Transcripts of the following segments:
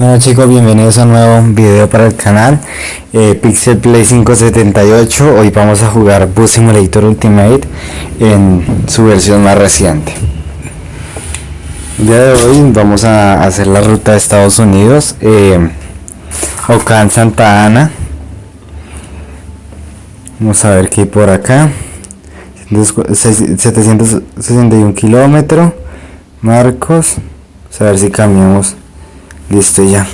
Bueno chicos, bienvenidos a un nuevo video para el canal eh, Pixel Play 578 Hoy vamos a jugar Bus Simulator Ultimate en su versión más reciente. El día de hoy vamos a hacer la ruta de Estados Unidos eh, Ocán Santa Ana. Vamos a ver qué hay por acá. 761 kilómetros Marcos. Vamos a ver si cambiamos listo ya.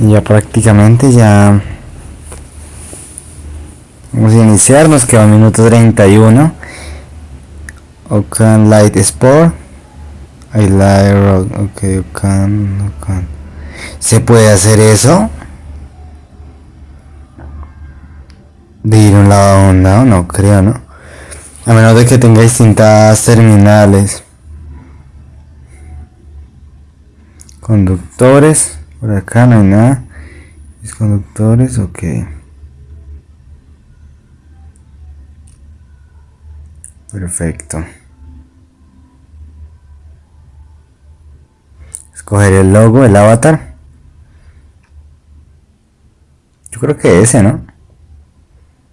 Ya prácticamente ya. Vamos a iniciar nos queda un minuto 31 Ocan Light Sport. I like road ok Ocan, Ocan. ¿se puede hacer eso? de ir un lado a un lado no creo no a menos de que tenga distintas terminales conductores por acá no hay nada. Es conductores ok. Perfecto. Escoger el logo el avatar. Yo creo que ese no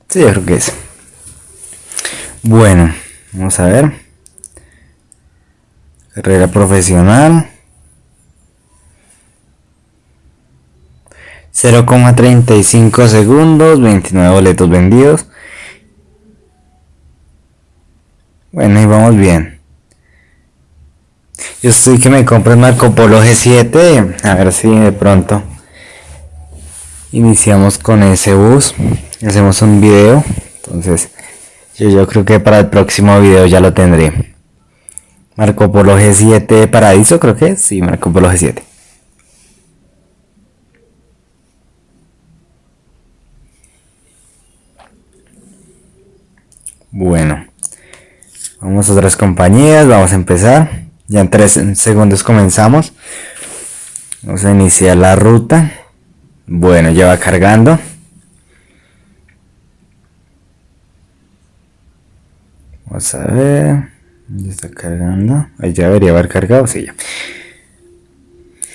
sí yo creo que ese. Bueno vamos a ver. Carrera profesional 0,35 segundos, 29 boletos vendidos. Bueno, y vamos bien. Yo estoy que me compre el Marco Polo G7. A ver si de pronto iniciamos con ese bus. Hacemos un video. Entonces, yo, yo creo que para el próximo video ya lo tendré. Marco Polo G7 Paradiso, creo que sí, Marco Polo G7. Bueno, vamos a otras compañías, vamos a empezar. Ya en tres segundos comenzamos. Vamos a iniciar la ruta. Bueno, ya va cargando. Vamos a ver. Ya está cargando. Ahí ya debería haber cargado. Sí, ya.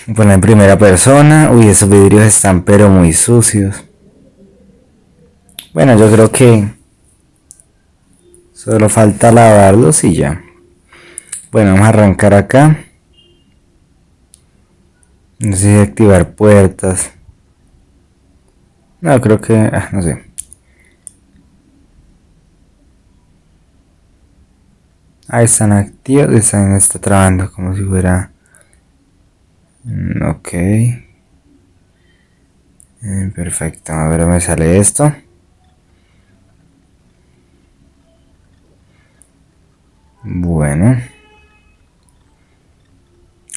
Bueno, en primera persona. Uy, esos vidrios están pero muy sucios. Bueno, yo creo que Solo falta lavarlos y ya. Bueno, vamos a arrancar acá. No sé si activar puertas. No, creo que... Ah, no sé. Ahí están activos. Están, está trabajando como si fuera... Mm, ok. Eh, perfecto. A ver, me sale esto. Bueno.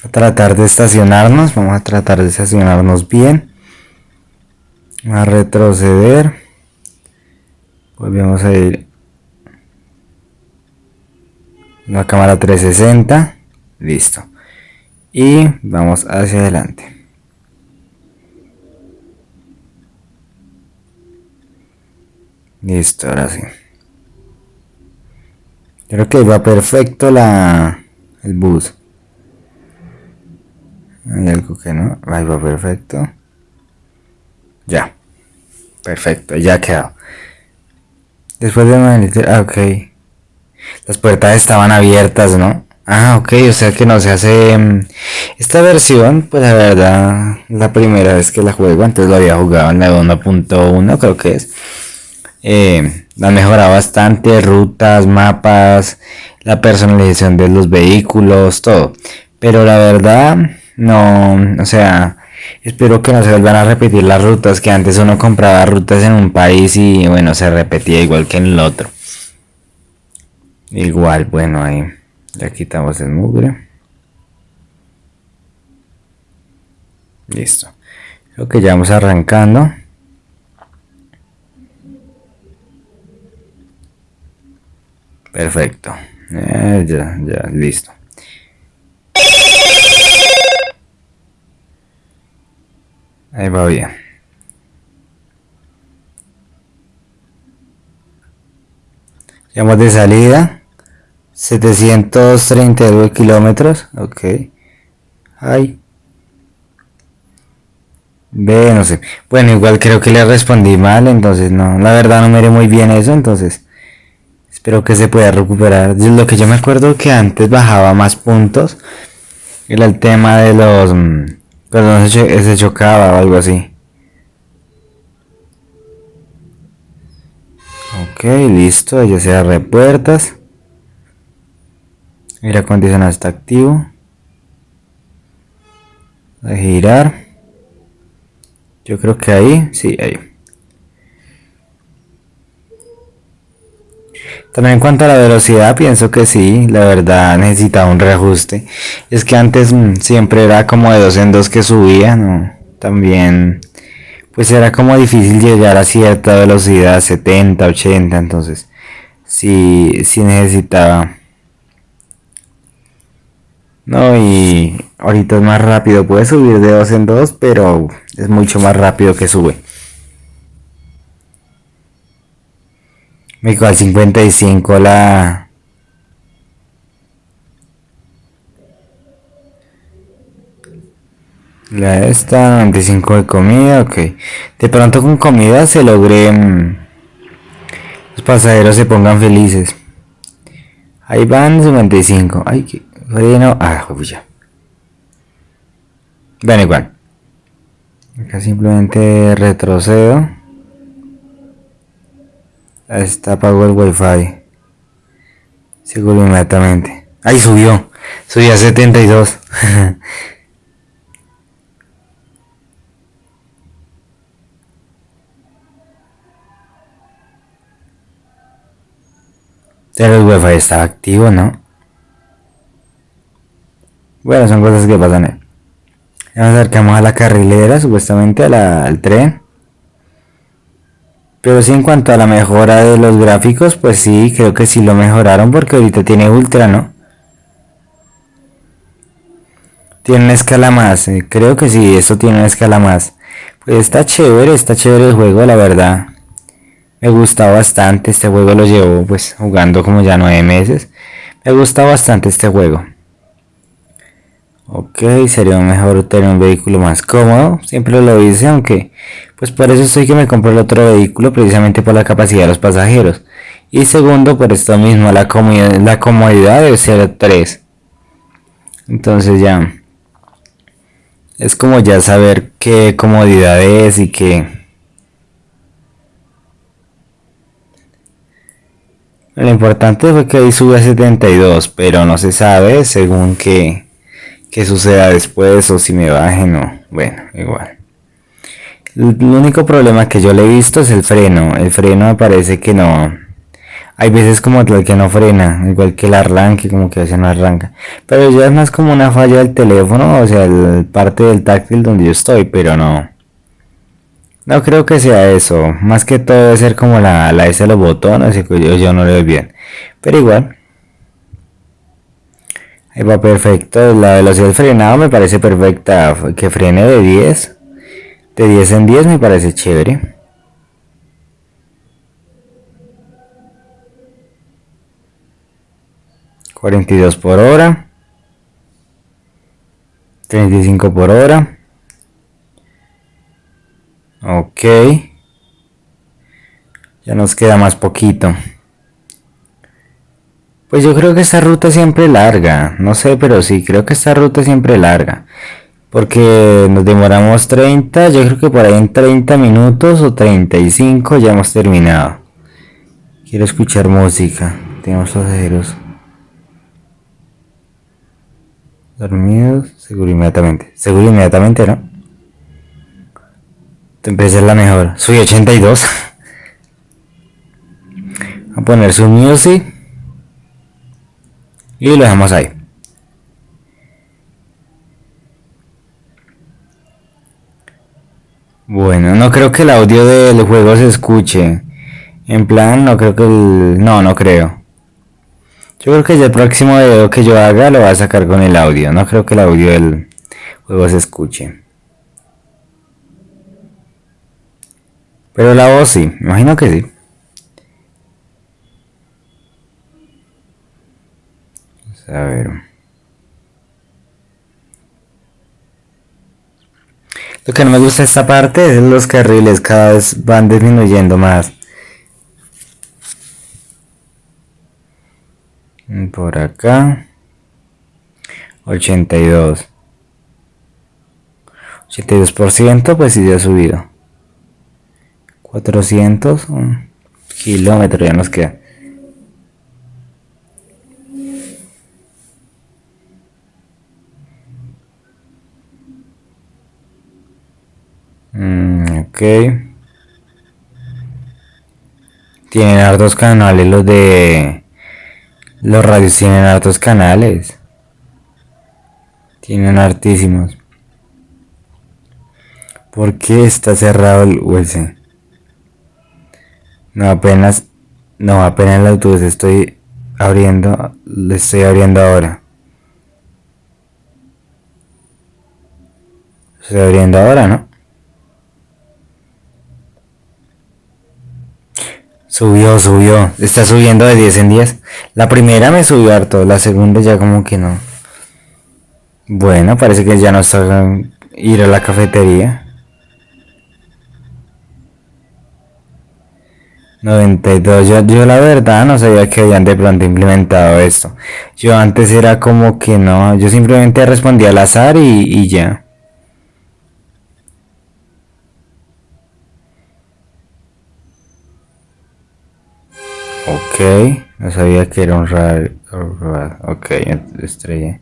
A tratar de estacionarnos. Vamos a tratar de estacionarnos bien. A retroceder. Volvemos a ir. La cámara 360. Listo. Y vamos hacia adelante. Listo, ahora sí. Creo que va perfecto la el bus. Hay algo que no. Ahí va perfecto. Ya. Perfecto, ya quedó. Después de ah, ok. Las puertas estaban abiertas, ¿no? Ah, ok, o sea que no se hace... Mm, esta versión, pues la verdad, la primera vez que la juego, antes lo había jugado en la 1.1, creo que es. Eh, ha mejorado bastante, rutas, mapas, la personalización de los vehículos, todo. Pero la verdad, no, o sea, espero que no se vuelvan a repetir las rutas, que antes uno compraba rutas en un país y bueno, se repetía igual que en el otro. Igual, bueno, ahí ya quitamos el mugre. Listo. Creo que ya vamos arrancando. Perfecto. Eh, ya, ya, listo. Ahí va bien. Llamamos de salida. 732 kilómetros. Ok. Ahí. Ve, no sé. Bueno, igual creo que le respondí mal, entonces no. La verdad no miré muy bien eso, entonces. Espero que se pueda recuperar. Lo que yo me acuerdo que antes bajaba más puntos. Era el tema de los... Cuando se chocaba o algo así. Ok, listo. Ya se abre puertas. Aire acondicionado está activo. A girar. Yo creo que ahí, sí, ahí. También en cuanto a la velocidad, pienso que sí, la verdad necesitaba un reajuste. Es que antes mm, siempre era como de dos en dos que subía, ¿no? También, pues era como difícil llegar a cierta velocidad, 70, 80, entonces sí, sí necesitaba. No, y ahorita es más rápido, puede subir de dos en dos, pero es mucho más rápido que sube. Me al 55 la... La esta, 95 de comida, ok. De pronto con comida se logre... Mm, los pasajeros se pongan felices. Ahí van 55. Ay, que freno. Ah, ya. Ven igual. Acá simplemente retrocedo. Está apagó el wifi. Seguro inmediatamente. Ahí subió. Subió a 72. Pero el wifi está activo, ¿no? Bueno, son cosas que pasan. Nos acercamos a la carrilera, supuestamente al tren. Pero sí en cuanto a la mejora de los gráficos, pues sí, creo que sí lo mejoraron porque ahorita tiene ultra, ¿no? Tiene una escala más, eh, creo que sí, eso tiene una escala más. Pues está chévere, está chévere el juego, la verdad. Me gusta bastante, este juego lo llevo pues jugando como ya nueve meses. Me gusta bastante este juego. Ok, sería mejor tener un vehículo más cómodo, siempre lo hice, aunque pues por eso estoy que me compré el otro vehículo, precisamente por la capacidad de los pasajeros. Y segundo, por esto mismo, la comodidad, la comodidad debe ser 3. Entonces ya, es como ya saber qué comodidad es y qué... Lo importante fue que ahí sube a 72, pero no se sabe según qué que suceda después o si me bajen o bueno, igual. El único problema que yo le he visto es el freno. El freno me parece que no. Hay veces como que no frena, igual que el arranque, como que a veces no arranca. Pero ya es más como una falla del teléfono, o sea, el parte del táctil donde yo estoy, pero no. No creo que sea eso. Más que todo debe ser como la, la S de los botones, yo, yo no le doy bien. Pero igual, va perfecto. La velocidad del frenado me parece perfecta. Que frene de 10. De 10 en 10 me parece chévere. ¿42 por hora? ¿35 por hora? Ok. Ya nos queda más poquito. Pues yo creo que esta ruta siempre larga, no sé, pero sí, creo que esta ruta siempre larga. Porque nos demoramos 30, yo creo que por ahí en 30 minutos o 35 ya hemos terminado. Quiero escuchar música, tenemos pasajeros. Dormidos, seguro inmediatamente. Seguro inmediatamente, ¿no? Empecé la mejor. Soy 82. a poner su music. Y lo dejamos ahí. Bueno, no creo que el audio del juego se escuche. En plan, no creo que el... No, no creo. Yo creo que ya el próximo video que yo haga lo voy a sacar con el audio. No creo que el audio del juego se escuche. Pero la voz sí, imagino que sí. A ver. Lo que no me gusta esta parte es los carriles cada vez van disminuyendo más. Por acá. 82. 82% pues sí ha subido. 400 kilómetros ya nos queda. Ok. Tienen hartos canales los de... Los radios tienen hartos canales. Tienen hartísimos. ¿Por qué está cerrado el US? No apenas... No, apenas el autobús estoy abriendo... Le estoy abriendo ahora. Estoy abriendo ahora, ¿no? Subió, subió. Está subiendo de 10 en 10. La primera me subió harto, la segunda ya como que no. Bueno, parece que ya no está ir a la cafetería. 92. Yo, yo la verdad no sabía que habían de pronto implementado esto. Yo antes era como que no. Yo simplemente respondía al azar y, y ya. Ok, no sabía que era un radio. Ok, estrella.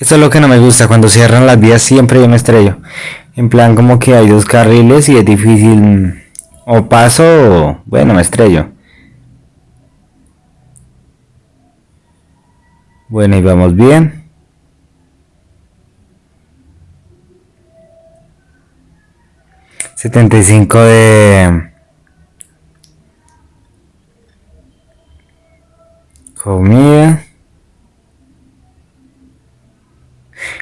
Esto es lo que no me gusta, cuando cierran las vías siempre yo me estrello. En plan como que hay dos carriles y es difícil o paso o bueno me estrello. Bueno y vamos bien. 75 de comida.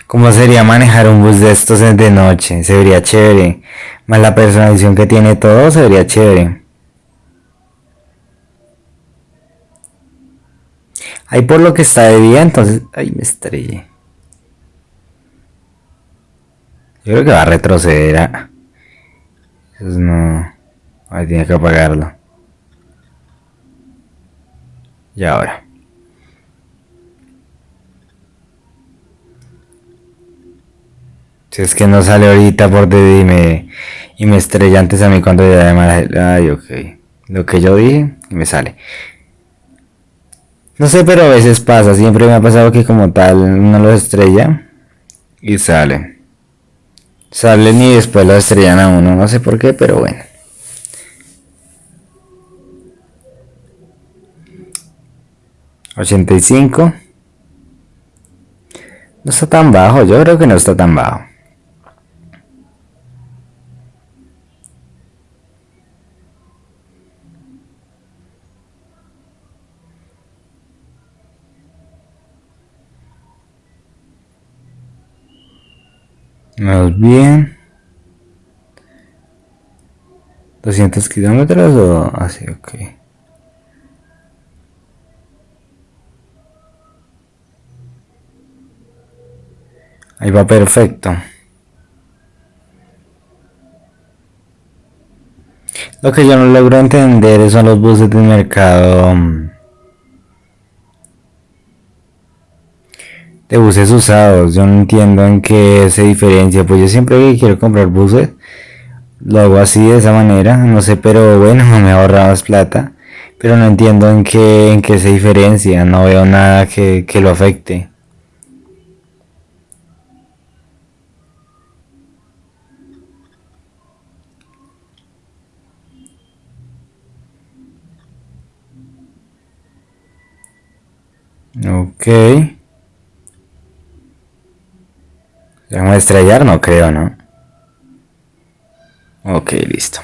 ¿Cómo sería manejar un bus de estos de noche? Se vería chévere. Más la personalización que tiene todo, se chévere. Ahí por lo que está de día, entonces... Ay, me estrellé. Yo creo que va a retroceder. Entonces no... Ahí tiene que apagarlo. Y ahora. Si es que no sale ahorita por DD y me, y me estrella antes a mí cuando ya de Ay, ok. Lo que yo dije y me sale. No sé, pero a veces pasa. Siempre me ha pasado que como tal uno lo estrella y sale. Salen y después lo estrellan a uno, no sé por qué, pero bueno. ¿85? No está tan bajo, yo creo que no está tan bajo. Más bien. 200 kilómetros o así, ok. Ahí va perfecto. Lo que yo no logro entender son los buses del mercado de buses usados. Yo no entiendo en qué se diferencia. Pues yo siempre que quiero comprar buses, lo hago así de esa manera. No sé, pero bueno, me ahorra más plata. Pero no entiendo en qué, en qué se diferencia. No veo nada que, que lo afecte. Ok. Vamos a estrellar? No creo, ¿no? Ok, listo.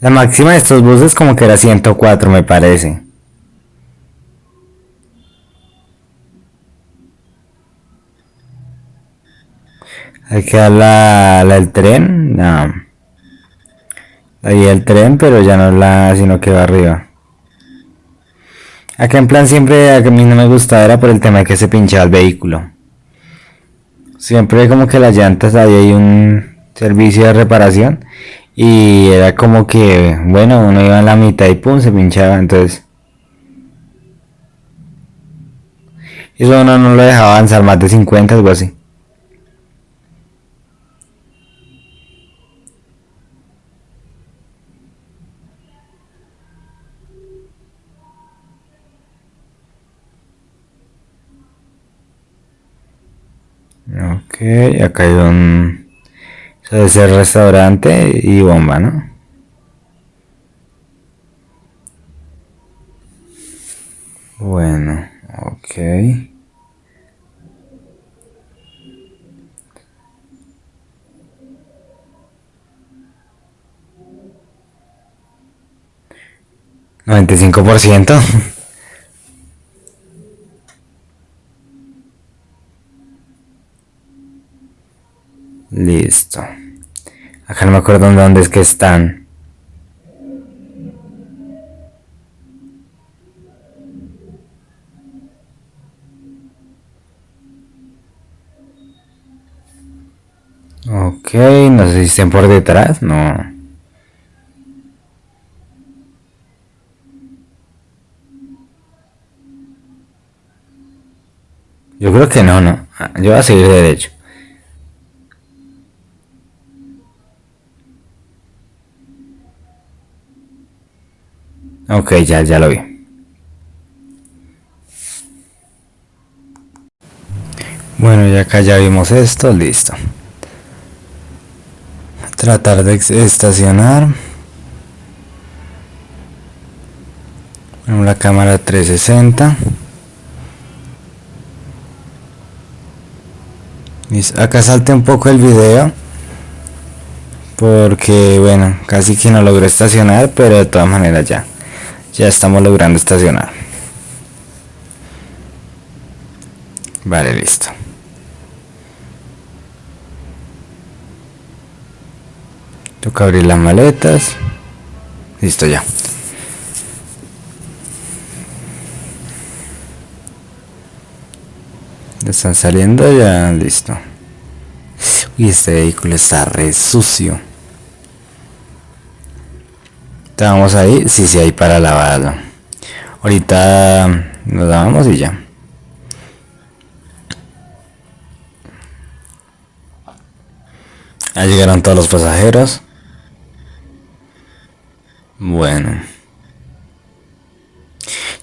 La máxima de estos buses como que era 104 me parece. Hay que dar la, tren. No. Ahí el tren, pero ya no la, sino que va arriba. Acá en plan siempre a mí no me gustaba era por el tema de que se pinchaba el vehículo. Siempre como que las llantas había ahí un servicio de reparación y era como que, bueno, uno iba en la mitad y pum, se pinchaba, entonces... Eso uno no lo dejaba avanzar más de 50, algo así. Ok, acá hay un... Eso debe ser restaurante y bomba, ¿no? Bueno, ok. ¿95%? Listo. Acá no me acuerdo dónde es que están. Ok, no sé si estén por detrás, no. Yo creo que no, no. Yo voy a seguir derecho. Ok, ya, ya lo vi. Bueno, ya acá ya vimos esto, listo. Tratar de estacionar. La cámara 360. Acá salte un poco el video porque bueno casi que no logré estacionar pero de todas maneras ya ya estamos logrando estacionar. Vale, listo. Toca abrir las maletas. Listo ya. están saliendo ya, listo. Y este vehículo está re sucio. Estábamos ahí, sí, sí, ahí para lavarlo. Ahorita nos lavamos y ya. Ya llegaron todos los pasajeros. Bueno.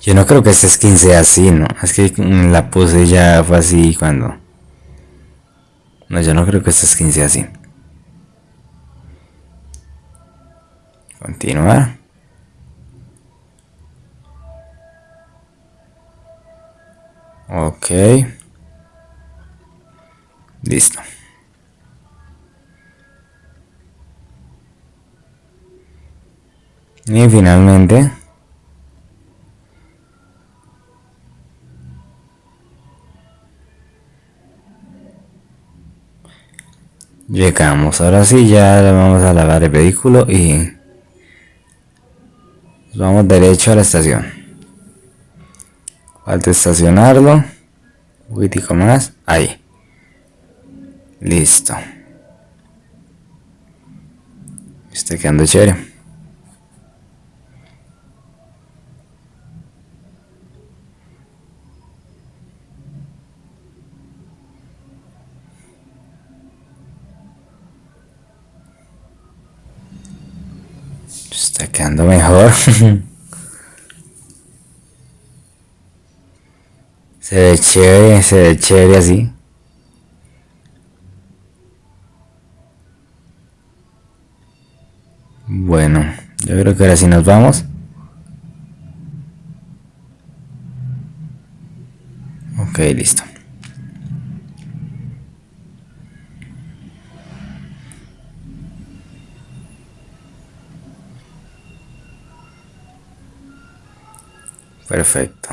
Yo no creo que este skin sea así, ¿no? Es que la puse ya fue así cuando... No, yo no creo que este skin sea así. Continuar. Ok. Listo. Y finalmente llegamos. Ahora sí ya vamos a lavar el vehículo y vamos derecho a la estación. Falta estacionarlo. Un poquitico más. Ahí. Listo. Está quedando chévere Está quedando mejor. se ve chévere, se ve chévere así. Bueno, yo creo que ahora sí nos vamos. Ok, listo. Perfecto.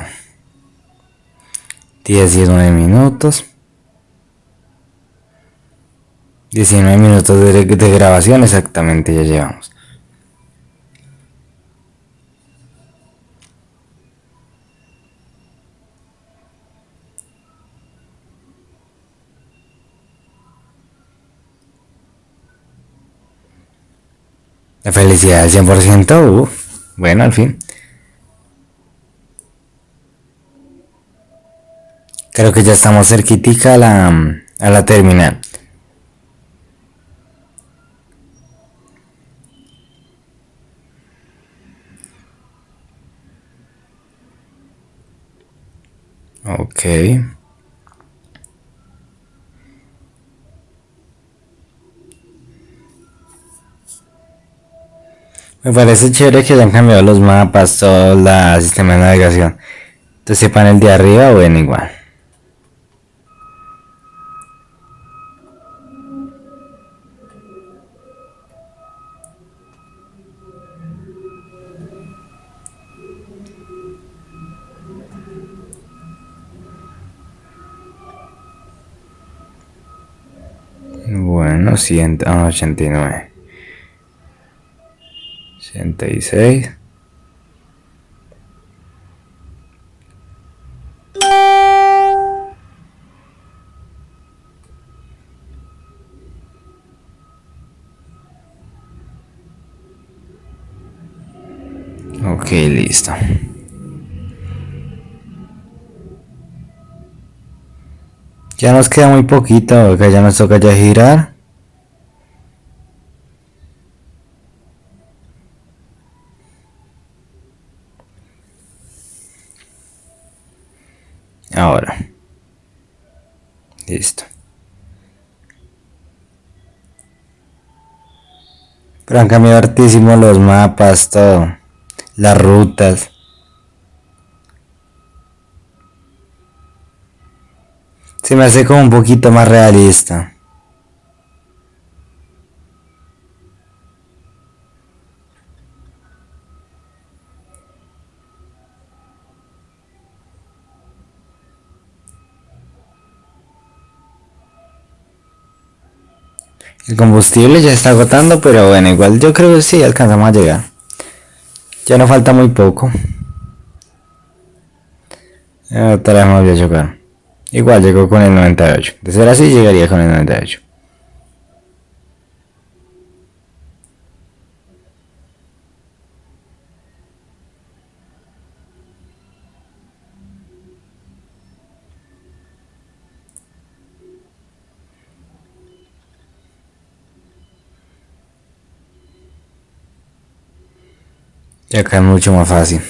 10, 19 minutos. 19 minutos de, grabación exactamente ya llevamos. La felicidad del 100%, uh, bueno, al fin. Creo que ya estamos cerquitica a la, a la terminal. Ok. Me parece chévere que hayan cambiado los mapas, todo el sistema de navegación. Entonces el de arriba, bueno, igual. 100, ah, 89. 86. Ok, listo. Ya nos queda muy poquito, ya nos toca ya girar. Ahora. Listo. Pero han cambiado hartísimo los mapas, todo. Las rutas. Se me hace como un poquito más realista. El combustible ya está agotando, pero bueno, igual yo creo que sí alcanzamos a llegar. Ya no falta muy poco. Otra vez me a chocar. Igual llegó con el 98. De ser así, llegaría con el 98. Y acá es mucho más fácil.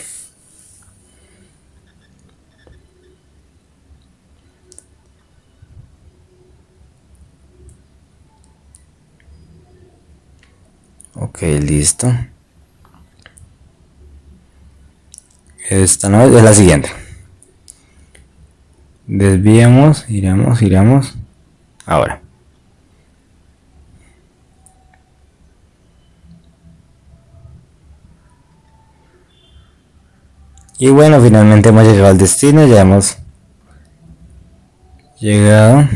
Ok, listo. Esta no es la siguiente. Desviemos, iremos, iremos. Ahora. Y bueno, finalmente hemos llegado al destino, ya hemos llegado. Vamos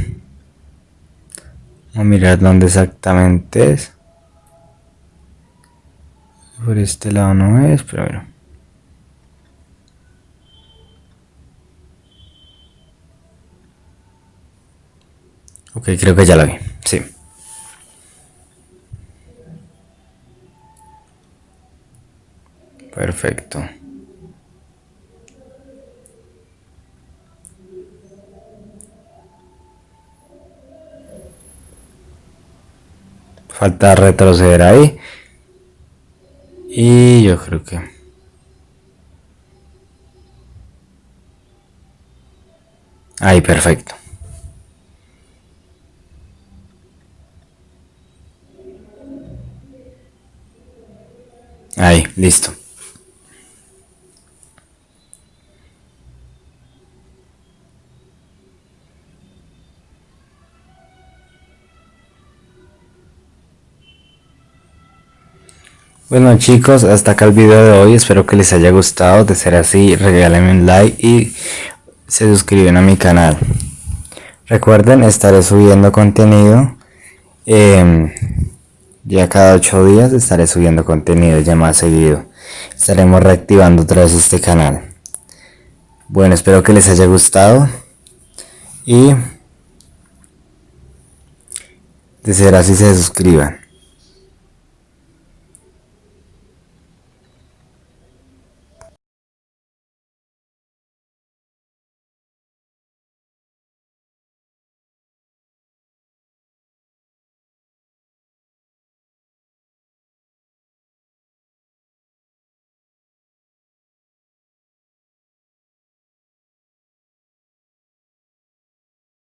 a mirar dónde exactamente es. Por este lado no es, pero bueno. Ok, creo que ya la vi, sí. Perfecto. Falta retroceder ahí. Y yo creo que... Ahí, perfecto. Ahí, listo. Bueno chicos, hasta acá el video de hoy, espero que les haya gustado, de ser así regálenme un like y se suscriben a mi canal. Recuerden, estaré subiendo contenido, em, ya cada 8 días estaré subiendo contenido ya más seguido. Estaremos reactivando otra vez este canal. Bueno, espero que les haya gustado y de ser así se suscriban.